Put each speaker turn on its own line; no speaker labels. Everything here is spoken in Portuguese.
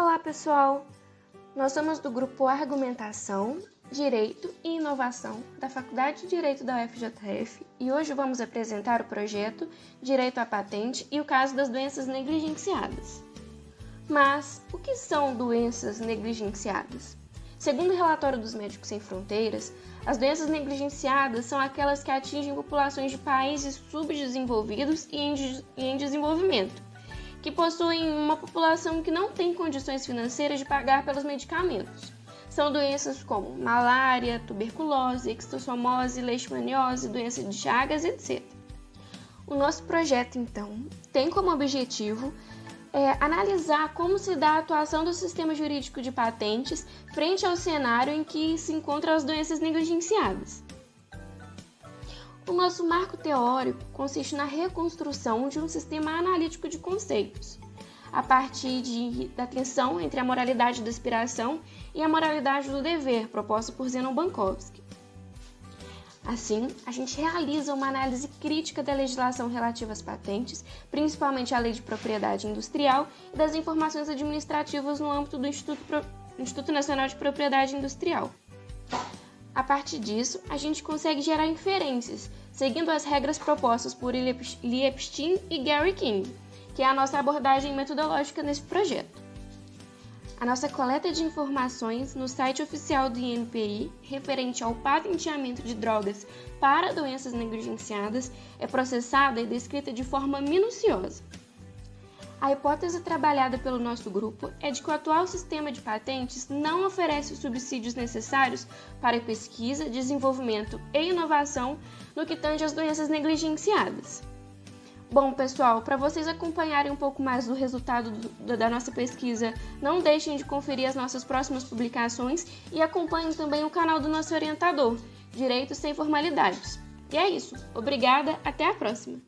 Olá, pessoal! Nós somos do grupo Argumentação, Direito e Inovação da Faculdade de Direito da UFJF e hoje vamos apresentar o projeto Direito à Patente e o caso das doenças negligenciadas. Mas o que são doenças negligenciadas? Segundo o relatório dos Médicos Sem Fronteiras, as doenças negligenciadas são aquelas que atingem populações de países subdesenvolvidos e em desenvolvimento que possuem uma população que não tem condições financeiras de pagar pelos medicamentos. São doenças como malária, tuberculose, extossomose, leishmaniose, doença de Chagas, etc. O nosso projeto, então, tem como objetivo é, analisar como se dá a atuação do sistema jurídico de patentes frente ao cenário em que se encontram as doenças negligenciadas. O nosso marco teórico consiste na reconstrução de um sistema analítico de conceitos, a partir de, da tensão entre a moralidade da aspiração e a moralidade do dever, proposta por Zenon Bankovsky. Assim, a gente realiza uma análise crítica da legislação relativa às patentes, principalmente a Lei de Propriedade Industrial e das informações administrativas no âmbito do Instituto, Pro... Instituto Nacional de Propriedade Industrial. A partir disso, a gente consegue gerar inferências, seguindo as regras propostas por Liepstein e Gary King, que é a nossa abordagem metodológica nesse projeto. A nossa coleta de informações no site oficial do INPI, referente ao patenteamento de drogas para doenças negligenciadas, é processada e descrita de forma minuciosa. A hipótese trabalhada pelo nosso grupo é de que o atual sistema de patentes não oferece os subsídios necessários para pesquisa, desenvolvimento e inovação no que tange às doenças negligenciadas. Bom, pessoal, para vocês acompanharem um pouco mais do resultado do, da nossa pesquisa, não deixem de conferir as nossas próximas publicações e acompanhem também o canal do nosso orientador, Direitos Sem Formalidades. E é isso. Obrigada, até a próxima!